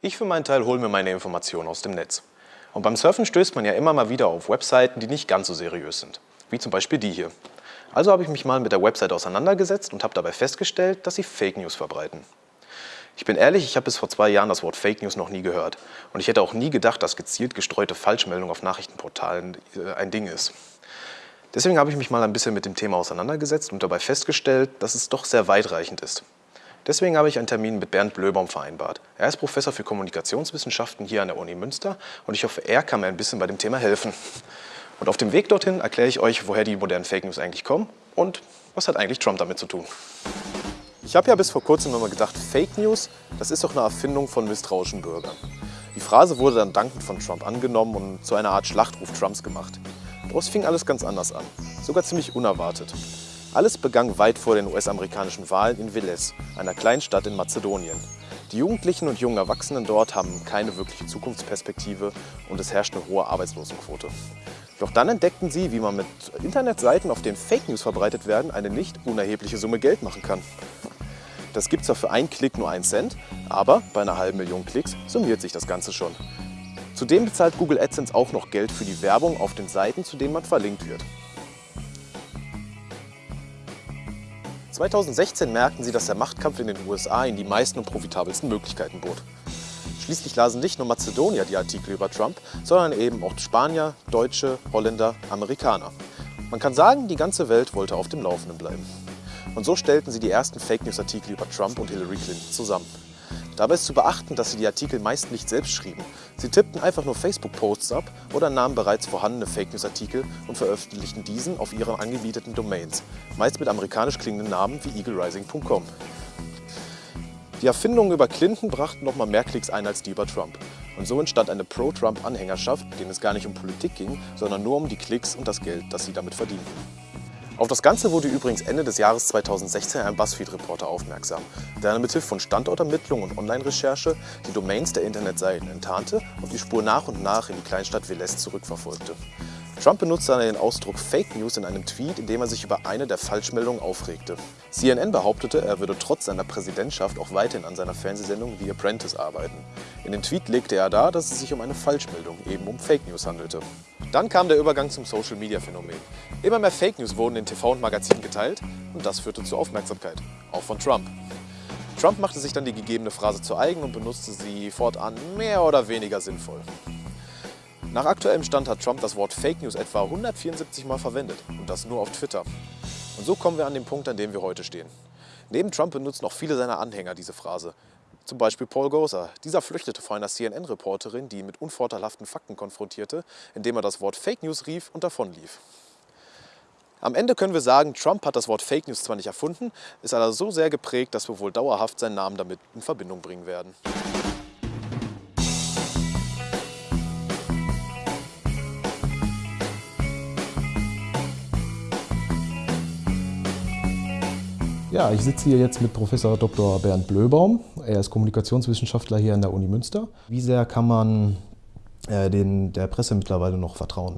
Ich für meinen Teil hole mir meine Informationen aus dem Netz. Und beim Surfen stößt man ja immer mal wieder auf Webseiten, die nicht ganz so seriös sind. Wie zum Beispiel die hier. Also habe ich mich mal mit der Website auseinandergesetzt und habe dabei festgestellt, dass sie Fake News verbreiten. Ich bin ehrlich, ich habe bis vor zwei Jahren das Wort Fake News noch nie gehört. Und ich hätte auch nie gedacht, dass gezielt gestreute Falschmeldung auf Nachrichtenportalen äh, ein Ding ist. Deswegen habe ich mich mal ein bisschen mit dem Thema auseinandergesetzt und dabei festgestellt, dass es doch sehr weitreichend ist. Deswegen habe ich einen Termin mit Bernd Blöbaum vereinbart. Er ist Professor für Kommunikationswissenschaften hier an der Uni Münster und ich hoffe, er kann mir ein bisschen bei dem Thema helfen. Und auf dem Weg dorthin erkläre ich euch, woher die modernen Fake News eigentlich kommen und was hat eigentlich Trump damit zu tun. Ich habe ja bis vor kurzem immer gedacht, Fake News, das ist doch eine Erfindung von misstrauischen Bürgern. Die Phrase wurde dann dankend von Trump angenommen und zu einer Art Schlachtruf Trumps gemacht. Doch es fing alles ganz anders an, sogar ziemlich unerwartet. Alles begann weit vor den US-amerikanischen Wahlen in Veles, einer kleinen Stadt in Mazedonien. Die Jugendlichen und jungen Erwachsenen dort haben keine wirkliche Zukunftsperspektive und es herrscht eine hohe Arbeitslosenquote. Doch dann entdeckten sie, wie man mit Internetseiten, auf denen Fake News verbreitet werden, eine nicht unerhebliche Summe Geld machen kann. Das gibt zwar für einen Klick nur einen Cent, aber bei einer halben Million Klicks summiert sich das Ganze schon. Zudem bezahlt Google AdSense auch noch Geld für die Werbung auf den Seiten, zu denen man verlinkt wird. 2016 merkten sie, dass der Machtkampf in den USA ihnen die meisten und profitabelsten Möglichkeiten bot. Schließlich lasen nicht nur Mazedonier die Artikel über Trump, sondern eben auch Spanier, Deutsche, Holländer, Amerikaner. Man kann sagen, die ganze Welt wollte auf dem Laufenden bleiben. Und so stellten sie die ersten Fake News Artikel über Trump und Hillary Clinton zusammen. Dabei ist zu beachten, dass sie die Artikel meist nicht selbst schrieben. Sie tippten einfach nur Facebook-Posts ab oder nahmen bereits vorhandene Fake News-Artikel und veröffentlichten diesen auf ihren angebieteten Domains, meist mit amerikanisch klingenden Namen wie eaglerising.com. Die Erfindungen über Clinton brachten noch mal mehr Klicks ein als die über Trump. Und so entstand eine Pro-Trump-Anhängerschaft, denen es gar nicht um Politik ging, sondern nur um die Klicks und das Geld, das sie damit verdienten. Auf das Ganze wurde übrigens Ende des Jahres 2016 ein BuzzFeed-Reporter aufmerksam, der mit Hilfe von Standortermittlung und Online-Recherche die Domains der Internetseiten enttarnte und die Spur nach und nach in die Kleinstadt Velez zurückverfolgte. Trump benutzte den Ausdruck Fake News in einem Tweet, in dem er sich über eine der Falschmeldungen aufregte. CNN behauptete, er würde trotz seiner Präsidentschaft auch weiterhin an seiner Fernsehsendung The Apprentice arbeiten. In den Tweet legte er dar, dass es sich um eine Falschmeldung, eben um Fake News handelte. Dann kam der Übergang zum Social-Media-Phänomen. Immer mehr Fake News wurden in TV und Magazinen geteilt und das führte zur Aufmerksamkeit, auch von Trump. Trump machte sich dann die gegebene Phrase zu eigen und benutzte sie fortan mehr oder weniger sinnvoll. Nach aktuellem Stand hat Trump das Wort Fake News etwa 174 Mal verwendet und das nur auf Twitter. Und so kommen wir an den Punkt, an dem wir heute stehen. Neben Trump benutzen auch viele seiner Anhänger diese Phrase. Zum Beispiel Paul Goser. Dieser flüchtete vor einer CNN-Reporterin, die ihn mit unvorteilhaften Fakten konfrontierte, indem er das Wort Fake News rief und davonlief. Am Ende können wir sagen, Trump hat das Wort Fake News zwar nicht erfunden, ist aber so sehr geprägt, dass wir wohl dauerhaft seinen Namen damit in Verbindung bringen werden. Ja, ich sitze hier jetzt mit Professor Dr. Bernd Blöbaum. Er ist Kommunikationswissenschaftler hier an der Uni Münster. Wie sehr kann man äh, den, der Presse mittlerweile noch vertrauen?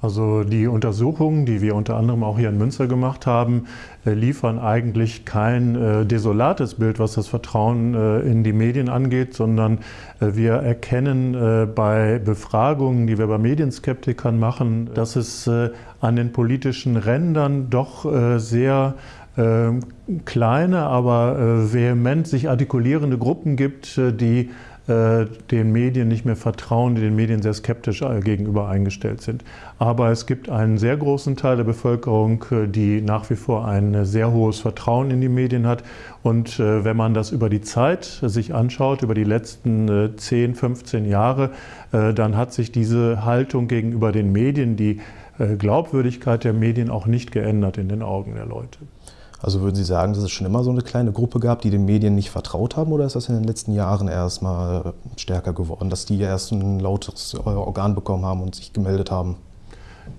Also die Untersuchungen, die wir unter anderem auch hier in Münster gemacht haben, äh, liefern eigentlich kein äh, desolates Bild, was das Vertrauen äh, in die Medien angeht, sondern äh, wir erkennen äh, bei Befragungen, die wir bei Medienskeptikern machen, dass es an den politischen Rändern doch sehr kleine, aber äh, vehement sich artikulierende Gruppen gibt, äh, die äh, den Medien nicht mehr vertrauen, die den Medien sehr skeptisch gegenüber eingestellt sind. Aber es gibt einen sehr großen Teil der Bevölkerung, die nach wie vor ein sehr hohes Vertrauen in die Medien hat. Und wenn man das über die Zeit sich anschaut, über die letzten 10, 15 Jahre, dann hat sich diese Haltung gegenüber den Medien, die Glaubwürdigkeit der Medien auch nicht geändert in den Augen der Leute. Also würden Sie sagen, dass es schon immer so eine kleine Gruppe gab, die den Medien nicht vertraut haben oder ist das in den letzten Jahren erst mal stärker geworden, dass die erst ein lautes Organ bekommen haben und sich gemeldet haben?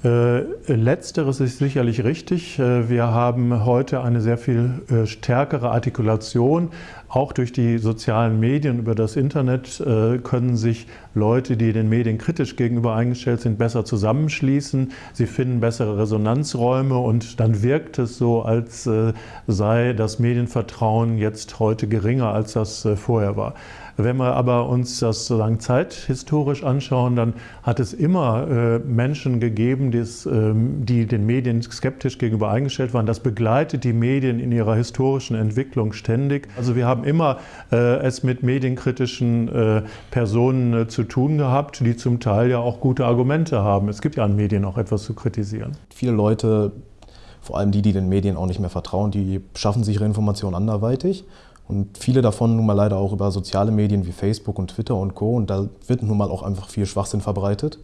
Äh, letzteres ist sicherlich richtig. Äh, wir haben heute eine sehr viel äh, stärkere Artikulation. Auch durch die sozialen Medien, über das Internet können sich Leute, die den Medien kritisch gegenüber eingestellt sind, besser zusammenschließen. Sie finden bessere Resonanzräume und dann wirkt es so, als sei das Medienvertrauen jetzt heute geringer, als das vorher war. Wenn wir aber uns das sozusagen zeithistorisch anschauen, dann hat es immer äh, Menschen gegeben, ähm, die den Medien skeptisch gegenüber eingestellt waren. Das begleitet die Medien in ihrer historischen Entwicklung ständig. Also wir haben immer äh, es mit medienkritischen äh, Personen zu tun gehabt, die zum Teil ja auch gute Argumente haben. Es gibt ja an Medien auch etwas zu kritisieren. Viele Leute vor allem die, die den Medien auch nicht mehr vertrauen, die schaffen sich ihre Informationen anderweitig. Und viele davon nun mal leider auch über soziale Medien wie Facebook und Twitter und Co. Und da wird nun mal auch einfach viel Schwachsinn verbreitet.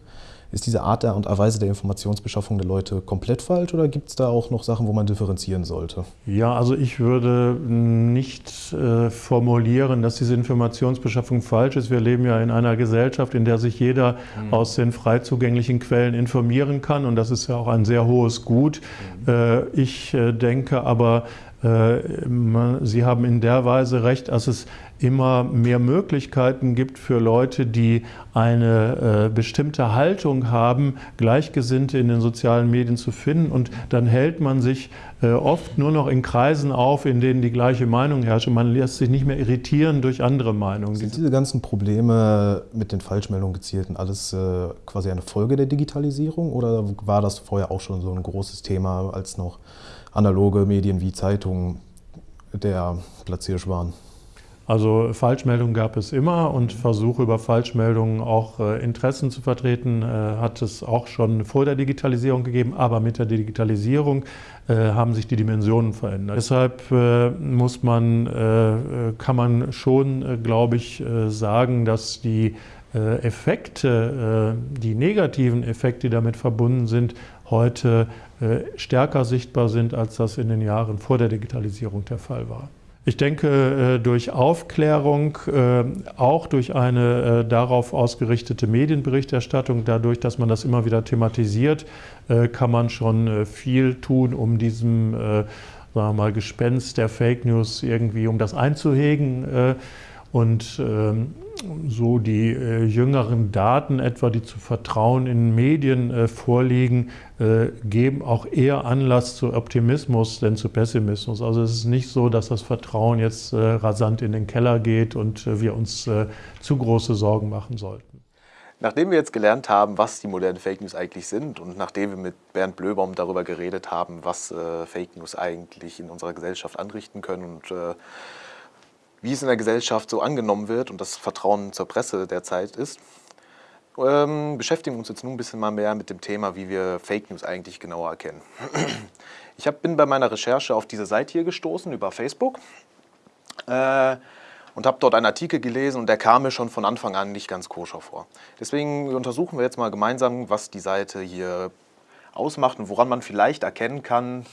Ist diese Art und Weise der Informationsbeschaffung der Leute komplett falsch oder gibt es da auch noch Sachen, wo man differenzieren sollte? Ja, also ich würde nicht äh, formulieren, dass diese Informationsbeschaffung falsch ist. Wir leben ja in einer Gesellschaft, in der sich jeder mhm. aus den frei zugänglichen Quellen informieren kann und das ist ja auch ein sehr hohes Gut. Mhm. Äh, ich äh, denke aber, Sie haben in der Weise recht, dass es immer mehr Möglichkeiten gibt für Leute, die eine äh, bestimmte Haltung haben, Gleichgesinnte in den sozialen Medien zu finden. Und dann hält man sich äh, oft nur noch in Kreisen auf, in denen die gleiche Meinung herrscht. Man lässt sich nicht mehr irritieren durch andere Meinungen. Sind diese ganzen Probleme mit den Falschmeldungen gezielten alles quasi eine Folge der Digitalisierung oder war das vorher auch schon so ein großes Thema, als noch analoge Medien wie Zeitungen der Platzhirsch waren. Also Falschmeldungen gab es immer und Versuche über Falschmeldungen auch äh, Interessen zu vertreten äh, hat es auch schon vor der Digitalisierung gegeben, aber mit der Digitalisierung äh, haben sich die Dimensionen verändert. Deshalb äh, muss man, äh, kann man schon, äh, glaube ich, sagen, dass die Effekte, die negativen Effekte, die damit verbunden sind, heute äh, stärker sichtbar sind, als das in den Jahren vor der Digitalisierung der Fall war. Ich denke, äh, durch Aufklärung, äh, auch durch eine darauf ausgerichtete Medienberichterstattung, dadurch, dass man das immer wieder thematisiert, kann man schon viel tun, um diesem sagen wir mal, Gespenst der Fake News irgendwie, um das einzuhegen. Und ähm, so die äh, jüngeren Daten etwa, die zu Vertrauen in Medien äh, vorliegen, äh, geben auch eher Anlass zu Optimismus denn zu Pessimismus. Also es ist nicht so, dass das Vertrauen jetzt äh, rasant in den Keller geht und äh, wir uns äh, zu große Sorgen machen sollten. Nachdem wir jetzt gelernt haben, was die modernen Fake News eigentlich sind und nachdem wir mit Bernd Blöbaum darüber geredet haben, was Fake News eigentlich in unserer Gesellschaft anrichten können und wie es in der Gesellschaft so angenommen wird und das Vertrauen zur Presse derzeit ist, ähm, beschäftigen uns jetzt nun ein bisschen mal mehr mit dem Thema, wie wir Fake News eigentlich genauer erkennen. Ich hab, bin bei meiner Recherche auf diese Seite hier gestoßen über Facebook äh, und habe dort einen Artikel gelesen und der kam mir schon von Anfang an nicht ganz koscher vor. Deswegen untersuchen wir jetzt mal gemeinsam, was die Seite hier ausmacht und woran man vielleicht erkennen kann,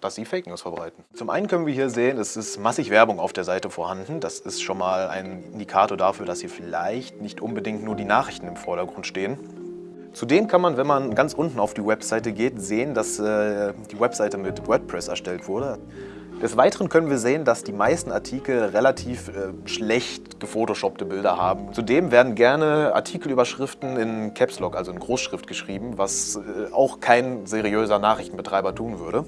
dass sie Fake News verbreiten. Zum einen können wir hier sehen, es ist massig Werbung auf der Seite vorhanden. Das ist schon mal ein Indikator dafür, dass hier vielleicht nicht unbedingt nur die Nachrichten im Vordergrund stehen. Zudem kann man, wenn man ganz unten auf die Webseite geht, sehen, dass äh, die Webseite mit WordPress erstellt wurde. Des Weiteren können wir sehen, dass die meisten Artikel relativ äh, schlecht gefotoshoppte Bilder haben. Zudem werden gerne Artikelüberschriften in Caps Lock, also in Großschrift geschrieben, was äh, auch kein seriöser Nachrichtenbetreiber tun würde.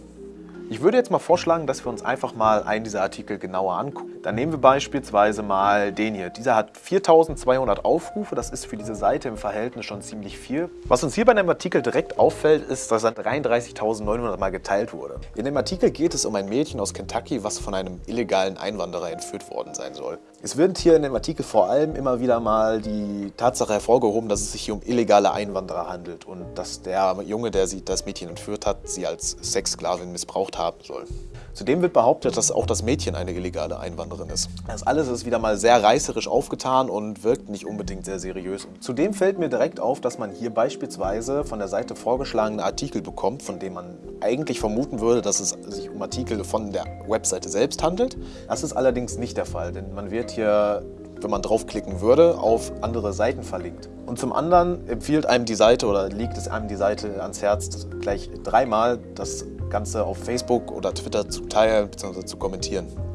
Ich würde jetzt mal vorschlagen, dass wir uns einfach mal einen dieser Artikel genauer angucken. Dann nehmen wir beispielsweise mal den hier. Dieser hat 4200 Aufrufe, das ist für diese Seite im Verhältnis schon ziemlich viel. Was uns hier bei dem Artikel direkt auffällt, ist, dass er 33.900 Mal geteilt wurde. In dem Artikel geht es um ein Mädchen aus Kentucky, was von einem illegalen Einwanderer entführt worden sein soll. Es wird hier in dem Artikel vor allem immer wieder mal die Tatsache hervorgehoben, dass es sich hier um illegale Einwanderer handelt und dass der Junge, der sie das Mädchen entführt hat, sie als Sexsklavin missbraucht haben soll. Zudem wird behauptet, dass auch das Mädchen eine illegale Einwanderin ist. Das alles ist wieder mal sehr reißerisch aufgetan und wirkt nicht unbedingt sehr seriös. Zudem fällt mir direkt auf, dass man hier beispielsweise von der Seite vorgeschlagene Artikel bekommt, von denen man eigentlich vermuten würde, dass es sich um Artikel von der Webseite selbst handelt. Das ist allerdings nicht der Fall, denn man wird hier wenn man draufklicken würde, auf andere Seiten verlinkt. Und zum anderen empfiehlt einem die Seite oder liegt es einem die Seite ans Herz, gleich dreimal das Ganze auf Facebook oder Twitter zu teilen bzw. zu kommentieren.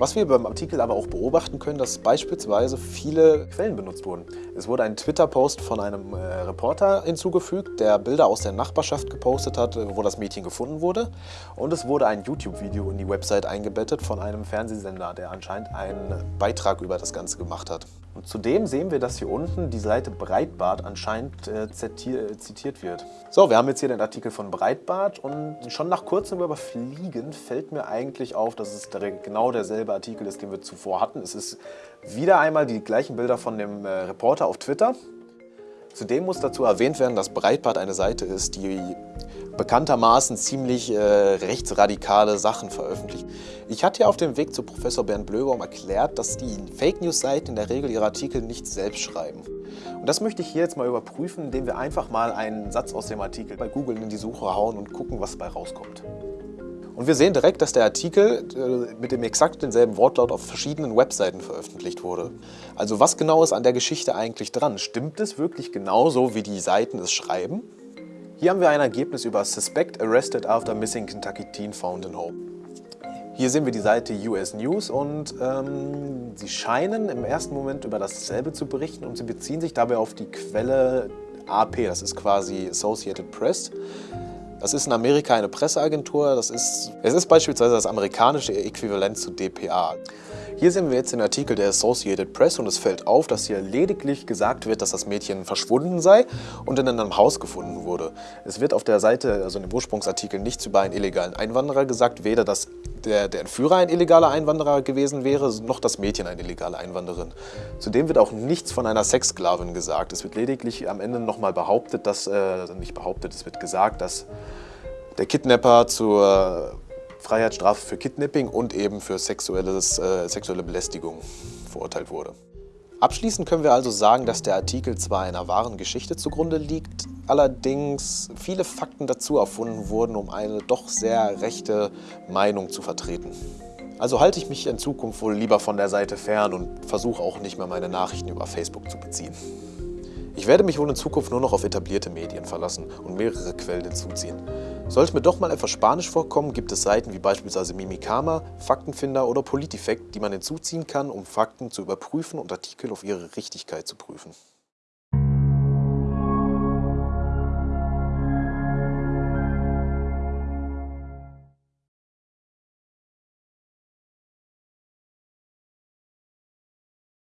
Was wir beim Artikel aber auch beobachten können, dass beispielsweise viele Quellen benutzt wurden. Es wurde ein Twitter-Post von einem äh, Reporter hinzugefügt, der Bilder aus der Nachbarschaft gepostet hat, äh, wo das Mädchen gefunden wurde. Und es wurde ein YouTube-Video in die Website eingebettet von einem Fernsehsender, der anscheinend einen Beitrag über das Ganze gemacht hat. Und zudem sehen wir, dass hier unten die Seite Breitbart anscheinend äh, zitiert wird. So, wir haben jetzt hier den Artikel von Breitbart und schon nach kurzem Überfliegen fällt mir eigentlich auf, dass es genau derselbe Artikel ist, den wir zuvor hatten. Es ist wieder einmal die gleichen Bilder von dem äh, Reporter auf Twitter. Zudem muss dazu erwähnt werden, dass Breitbart eine Seite ist, die bekanntermaßen ziemlich äh, rechtsradikale Sachen veröffentlicht. Ich hatte ja auf dem Weg zu Professor Bernd Blöbaum erklärt, dass die Fake News-Seiten in der Regel ihre Artikel nicht selbst schreiben. Und das möchte ich hier jetzt mal überprüfen, indem wir einfach mal einen Satz aus dem Artikel bei Google in die Suche hauen und gucken, was dabei rauskommt. Und wir sehen direkt, dass der Artikel äh, mit dem exakt denselben Wortlaut auf verschiedenen Webseiten veröffentlicht wurde. Also was genau ist an der Geschichte eigentlich dran? Stimmt es wirklich genauso, wie die Seiten es schreiben? Hier haben wir ein Ergebnis über Suspect Arrested After Missing Kentucky Teen Found in Home. Hier sehen wir die Seite US News und ähm, sie scheinen im ersten Moment über dasselbe zu berichten und sie beziehen sich dabei auf die Quelle AP, das ist quasi Associated Press. Das ist in Amerika eine Presseagentur, das ist, es ist beispielsweise das amerikanische Äquivalent zu DPA. Hier sehen wir jetzt den Artikel der Associated Press und es fällt auf, dass hier lediglich gesagt wird, dass das Mädchen verschwunden sei und in einem Haus gefunden wurde. Es wird auf der Seite, also in dem Ursprungsartikel, nichts über einen illegalen Einwanderer gesagt, weder dass der, der Entführer ein illegaler Einwanderer gewesen wäre, noch das Mädchen eine illegale Einwanderin. Zudem wird auch nichts von einer Sexsklavin gesagt. Es wird lediglich am Ende nochmal behauptet, dass, äh, nicht behauptet, es wird gesagt, dass der Kidnapper zur Freiheitsstrafe für Kidnapping und eben für sexuelles, äh, sexuelle Belästigung verurteilt wurde. Abschließend können wir also sagen, dass der Artikel zwar einer wahren Geschichte zugrunde liegt, allerdings viele Fakten dazu erfunden wurden, um eine doch sehr rechte Meinung zu vertreten. Also halte ich mich in Zukunft wohl lieber von der Seite fern und versuche auch nicht mehr meine Nachrichten über Facebook zu beziehen. Ich werde mich wohl in Zukunft nur noch auf etablierte Medien verlassen und mehrere Quellen hinzuziehen. Sollte mir doch mal etwas Spanisch vorkommen, gibt es Seiten wie beispielsweise Mimikama, Faktenfinder oder Politifekt, die man hinzuziehen kann, um Fakten zu überprüfen und Artikel auf ihre Richtigkeit zu prüfen.